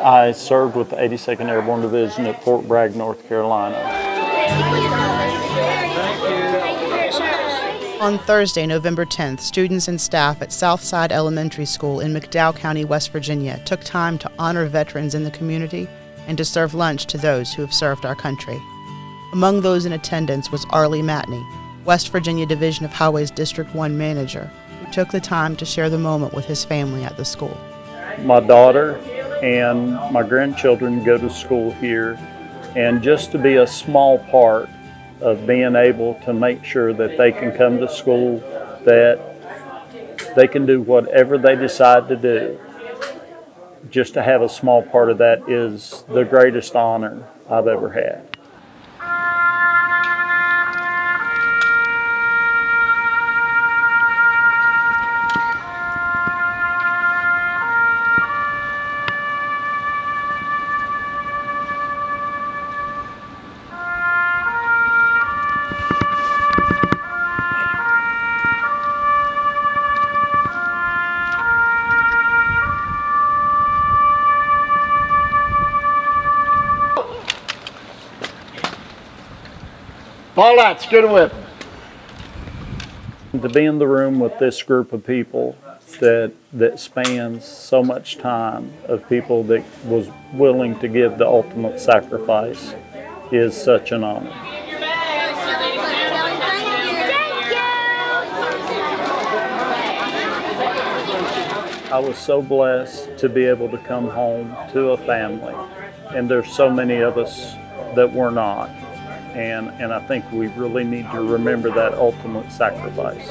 I served with the 82nd Airborne Division at Fort Bragg, North Carolina. On Thursday, November 10th, students and staff at Southside Elementary School in McDowell County, West Virginia, took time to honor veterans in the community and to serve lunch to those who have served our country. Among those in attendance was Arlie Matney, West Virginia Division of Highways District 1 manager, who took the time to share the moment with his family at the school. My daughter and my grandchildren go to school here, and just to be a small part of being able to make sure that they can come to school, that they can do whatever they decide to do. Just to have a small part of that is the greatest honor I've ever had. Fall out, scoot a whip. To be in the room with this group of people that that spans so much time of people that was willing to give the ultimate sacrifice is such an honor. I was so blessed to be able to come home to a family, and there's so many of us that were not. And, and I think we really need to remember that ultimate sacrifice.